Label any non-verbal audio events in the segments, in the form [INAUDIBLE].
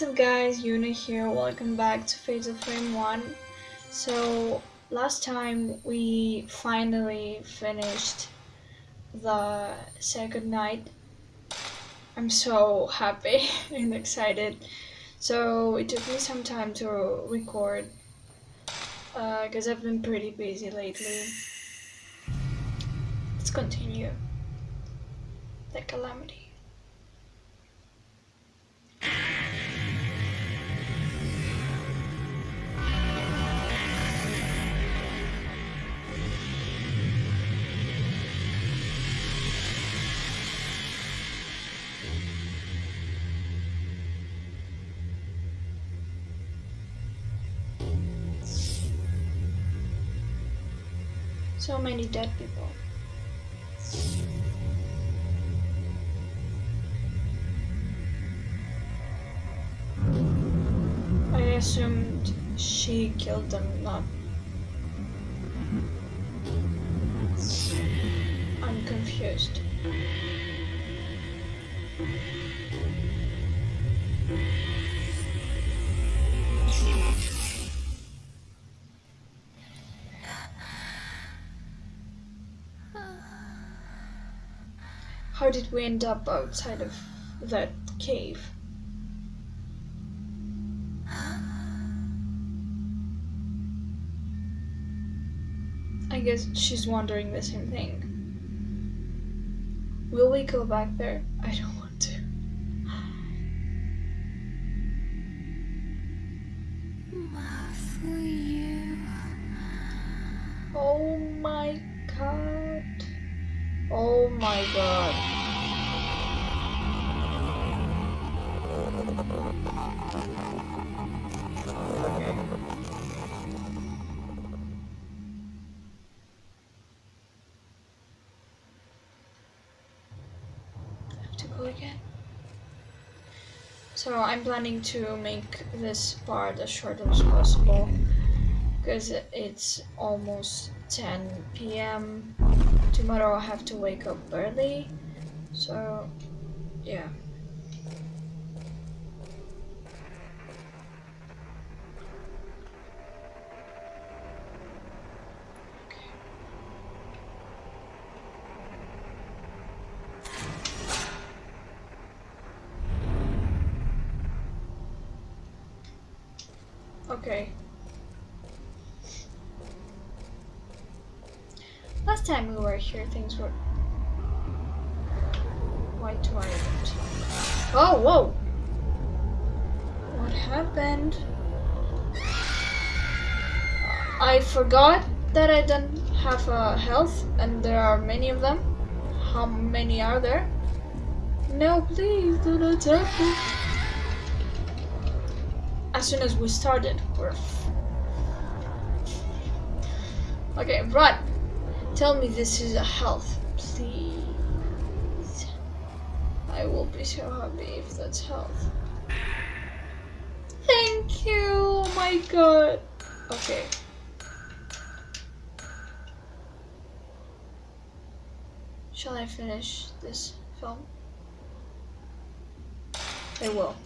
What's up guys, Yuna here, welcome back to Fatal Frame 1. So, last time we finally finished the second night. I'm so happy [LAUGHS] and excited. So, it took me some time to record, because uh, I've been pretty busy lately. Let's continue. The Calamity. So many dead people. I assumed she killed them, not. I'm confused. How did we end up outside of that cave? I guess she's wondering the same thing. Will we go back there? I don't want to. Oh my god. Oh my god. Have to go again. So I'm planning to make this part as short as possible because it's almost 10 p.m. Tomorrow I have to wake up early, so yeah. Okay. Last time we were here, things were quite violent. Oh, whoa! What happened? I forgot that I don't have a health, and there are many of them. How many are there? No, please, do not attack me. As soon as we started, we're... Okay, run! Tell me this is a health, please. I will be so happy if that's health. Thank you! Oh my god! Okay. Shall I finish this film? I will.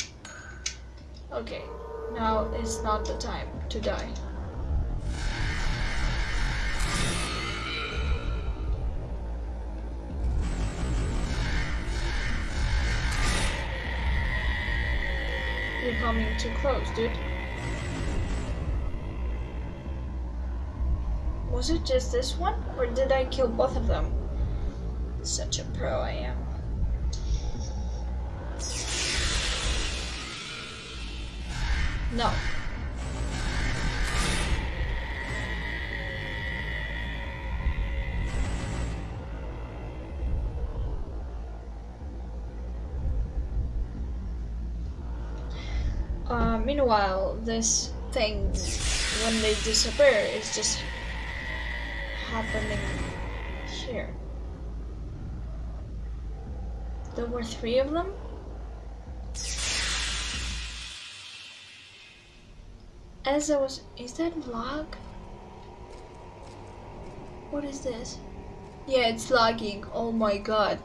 Okay, now is not the time to die. Coming too close, dude. Was it just this one? Or did I kill both of them? Such a pro I am. No. Meanwhile, this thing, when they disappear, is just happening here. There were three of them? As I was... Is that vlog? What is this? Yeah, it's lagging. Oh my god.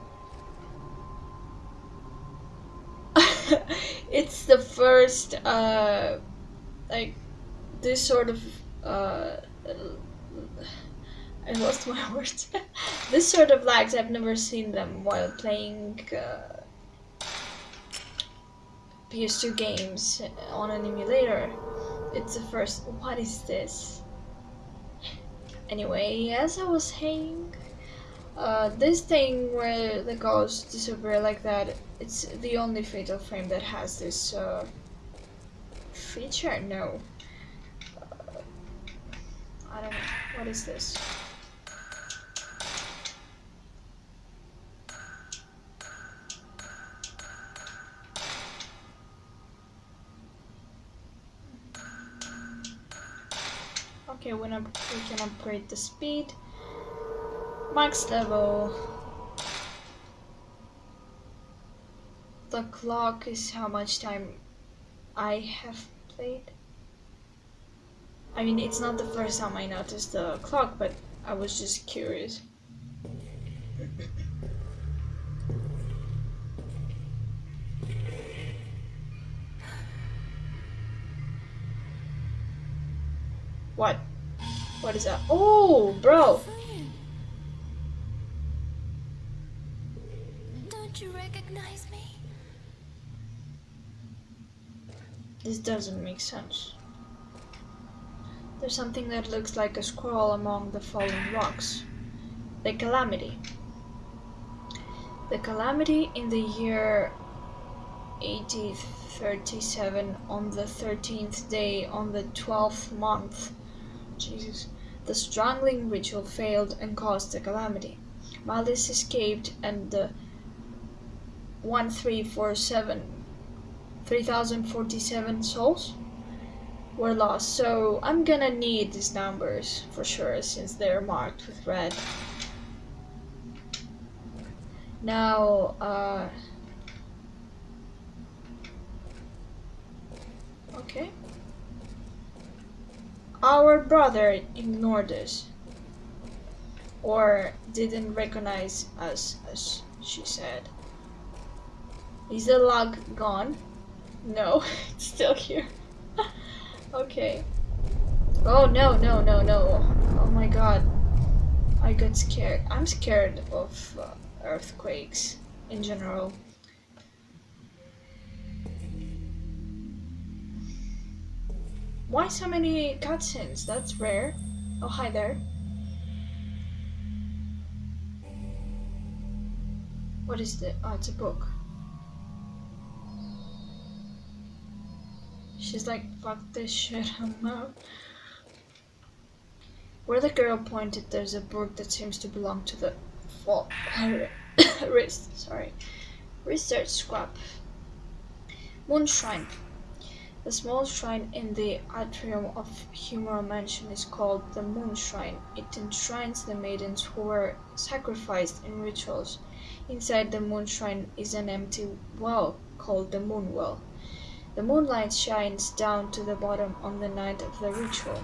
[LAUGHS] [LAUGHS] it's the first uh like this sort of uh I lost my [LAUGHS] words. this sort of lags I've never seen them while playing uh, PS2 games on an emulator. It's the first. What is this? Anyway, as I was saying, uh, this thing where the ghosts disappear like that, it's the only Fatal Frame that has this uh, feature. No. Uh, I don't know. What is this? Okay, we can, we can upgrade the speed. Max level. The clock is how much time I have played. I mean, it's not the first time I noticed the clock, but I was just curious. What? What is that? Oh, bro. Don't you recognize me? This doesn't make sense. There's something that looks like a squirrel among the fallen rocks. The Calamity. The Calamity in the year 1837 on the 13th day on the 12th month Jesus. The strangling ritual failed and caused the calamity. Malice escaped and the 1347 3047 souls were lost. So I'm gonna need these numbers for sure since they're marked with red. Now, uh, okay. Our brother ignored us. Or didn't recognize us, as she said. Is the log gone? No, [LAUGHS] it's still here. [LAUGHS] okay. Oh no, no, no, no. Oh my god. I got scared. I'm scared of uh, earthquakes in general. Why so many cutscenes? That's rare. Oh, hi there. What is the? Oh, it's a book. She's like, fuck this shit, [LAUGHS] I'm out. Where the girl pointed, there's a book that seems to belong to the fall wrist. [COUGHS] Sorry, research scrap. Moon Shrine. The small shrine in the atrium of Himuro Mansion is called the Moon Shrine. It enshrines the maidens who were sacrificed in rituals. Inside the Moon Shrine is an empty well called the Moon Well. The moonlight shines down to the bottom on the night of the ritual.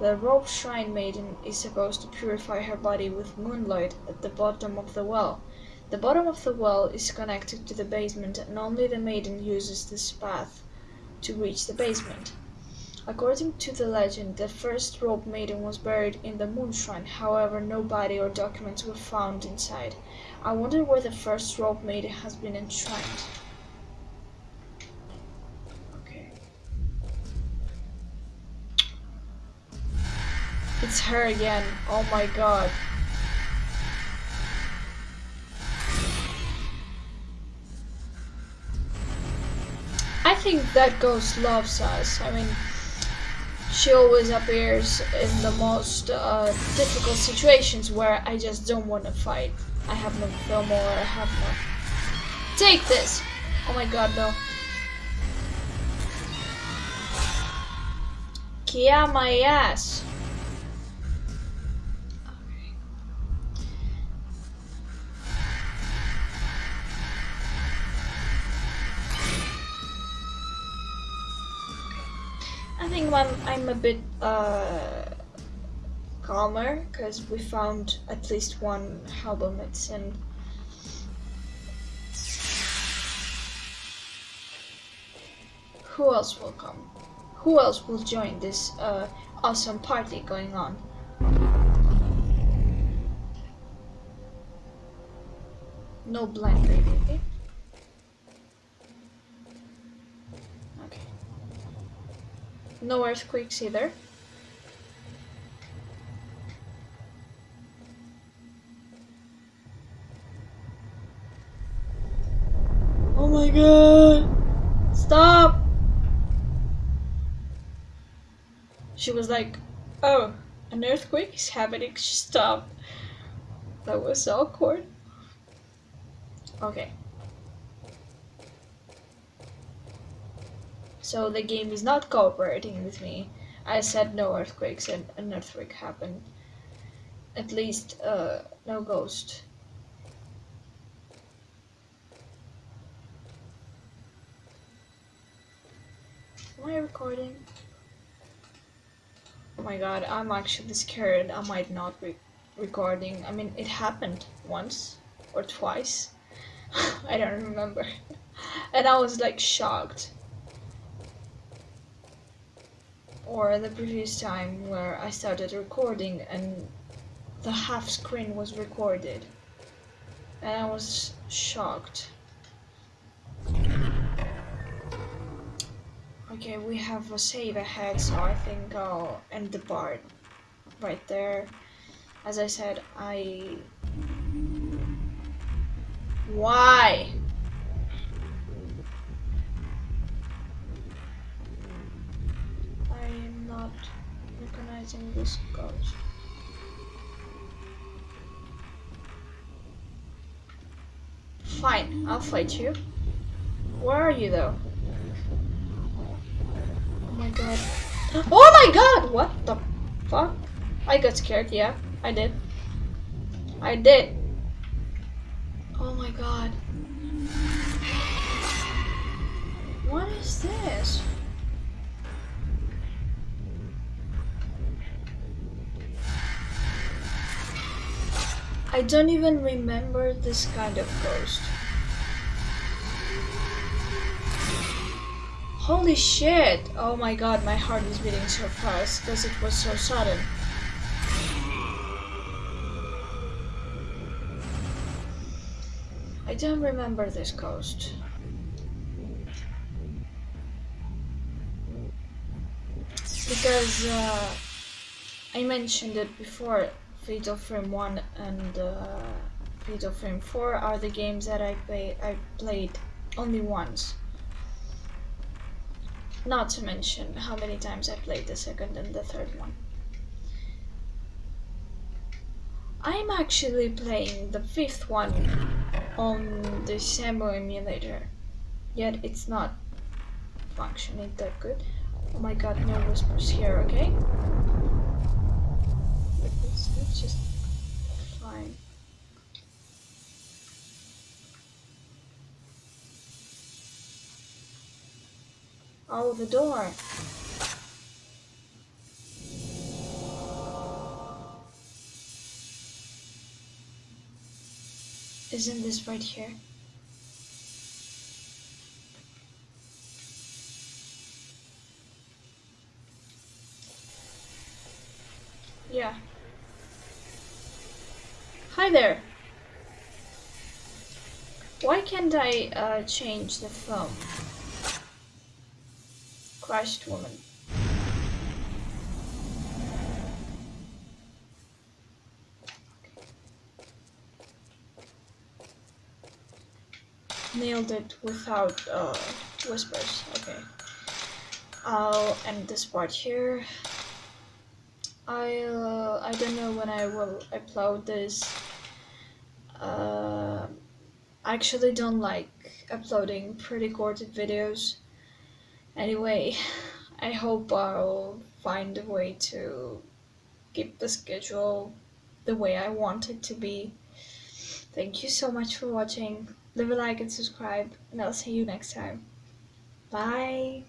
The rope shrine maiden is supposed to purify her body with moonlight at the bottom of the well. The bottom of the well is connected to the basement and only the maiden uses this path to reach the basement. According to the legend, the first rope maiden was buried in the moon shrine, however no body or documents were found inside. I wonder where the first rope maiden has been enshrined. Okay. It's her again. Oh my god. I think that ghost loves us. I mean, she always appears in the most uh, difficult situations where I just don't want to fight. I have no film or I have no. Take this! Oh my god, no. Kia my ass. I think I'm, a bit uh, calmer because we found at least one herbal medicine. who else will come? Who else will join this uh, awesome party going on? No blind lady, okay? Okay. No earthquakes either. Oh my god! Stop! She was like, oh, an earthquake is happening, stop. That was awkward. Okay. So the game is not cooperating with me. I said no earthquakes and an earthquake happened. At least, uh, no ghost. Am I recording? Oh my god, I'm actually scared I might not be recording. I mean, it happened once or twice. [LAUGHS] I don't remember. [LAUGHS] and I was like shocked. Or the previous time where I started recording and the half screen was recorded. And I was shocked. Okay, we have a save ahead, so I think I'll end the part right there. As I said, I why? I am not recognizing this ghost. Fine, I'll fight you. Where are you though? Oh my god. [GASPS] Oh my god! What the fuck? I got scared, yeah. I did. I did. Oh my god. What is this? I don't even remember this kind of ghost. Holy shit! Oh my god, my heart is beating so fast because it was so sudden. I don't remember this ghost. Because uh, I mentioned it before, Fatal Frame 1 and uh, Fatal Frame 4 are the games that I, play, I played only once. Not to mention how many times I played the second and the third one. I'm actually playing the fifth one on the Cemu emulator, yet it's not functioning that good. Oh my god, no whispers here, okay? It's, just fine. Oh, the door. Isn't this right here? Hi there. Why can't I uh, change the phone? Crushed woman. Nailed it without uh, whispers. Okay. I'll end this part here. I uh, I don't know when I will upload this. Uh, I actually don't like uploading pre-recorded videos. Anyway, [LAUGHS] I hope I'll find a way to keep the schedule the way I want it to be. Thank you so much for watching. Leave a like and subscribe, and I'll see you next time. Bye!